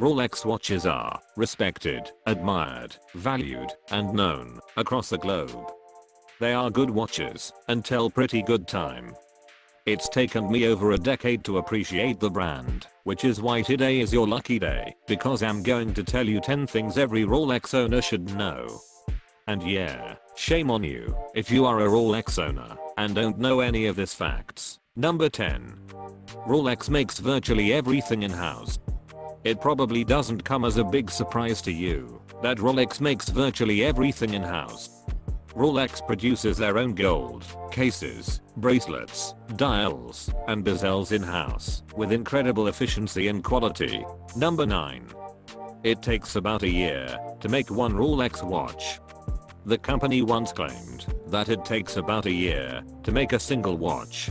Rolex watches are respected, admired, valued, and known across the globe. They are good watches and tell pretty good time. It's taken me over a decade to appreciate the brand, which is why today is your lucky day, because I'm going to tell you 10 things every Rolex owner should know. And yeah, shame on you if you are a Rolex owner and don't know any of these facts. Number 10. Rolex makes virtually everything in-house. It probably doesn't come as a big surprise to you that Rolex makes virtually everything in-house. Rolex produces their own gold, cases, bracelets, dials, and bezels in-house with incredible efficiency and quality. Number 9. It takes about a year to make one Rolex watch. The company once claimed that it takes about a year to make a single watch.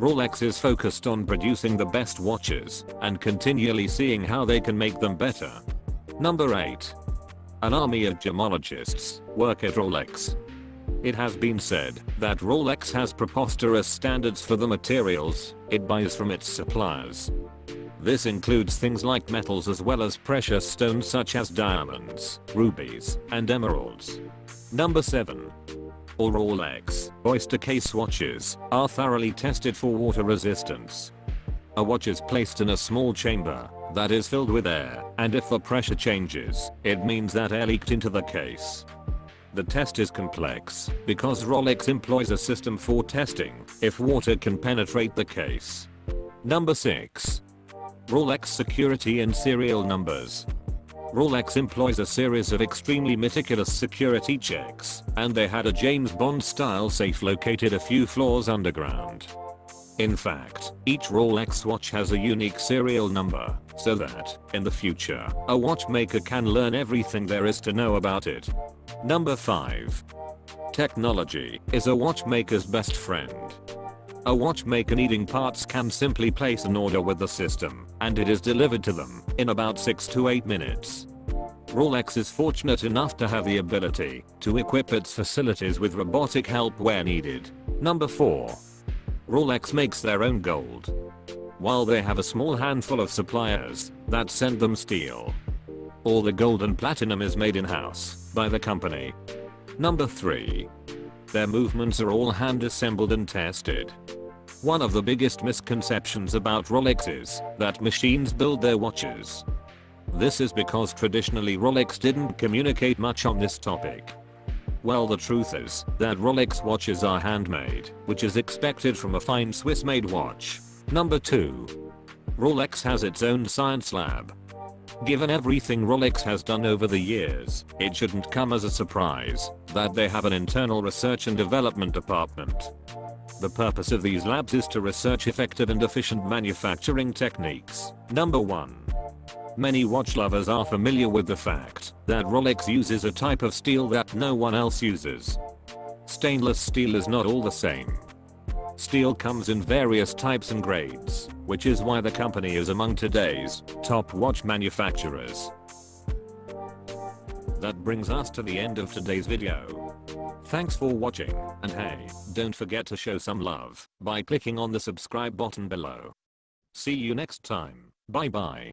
Rolex is focused on producing the best watches and continually seeing how they can make them better. Number 8. An army of gemologists work at Rolex. It has been said that Rolex has preposterous standards for the materials it buys from its suppliers. This includes things like metals as well as precious stones such as diamonds, rubies, and emeralds. Number 7. All Rolex Oyster case watches are thoroughly tested for water resistance. A watch is placed in a small chamber that is filled with air and if the pressure changes, it means that air leaked into the case. The test is complex because Rolex employs a system for testing if water can penetrate the case. Number 6. Rolex security and serial numbers Rolex employs a series of extremely meticulous security checks, and they had a James Bond style safe located a few floors underground. In fact, each Rolex watch has a unique serial number, so that, in the future, a watchmaker can learn everything there is to know about it. Number 5. Technology is a watchmaker's best friend. A watchmaker needing parts can simply place an order with the system, and it is delivered to them in about 6 to 8 minutes. Rolex is fortunate enough to have the ability to equip its facilities with robotic help where needed. Number 4. Rolex makes their own gold. While they have a small handful of suppliers that send them steel, all the gold and platinum is made in-house by the company. Number 3. Their movements are all hand assembled and tested. One of the biggest misconceptions about Rolex is that machines build their watches. This is because traditionally Rolex didn't communicate much on this topic. Well the truth is that Rolex watches are handmade, which is expected from a fine Swiss made watch. Number 2. Rolex has its own science lab. Given everything Rolex has done over the years, it shouldn't come as a surprise that they have an internal research and development department. The purpose of these labs is to research effective and efficient manufacturing techniques. Number 1. Many watch lovers are familiar with the fact that Rolex uses a type of steel that no one else uses. Stainless steel is not all the same. Steel comes in various types and grades, which is why the company is among today's top watch manufacturers. That brings us to the end of today's video. Thanks for watching, and hey, don't forget to show some love by clicking on the subscribe button below. See you next time, bye bye.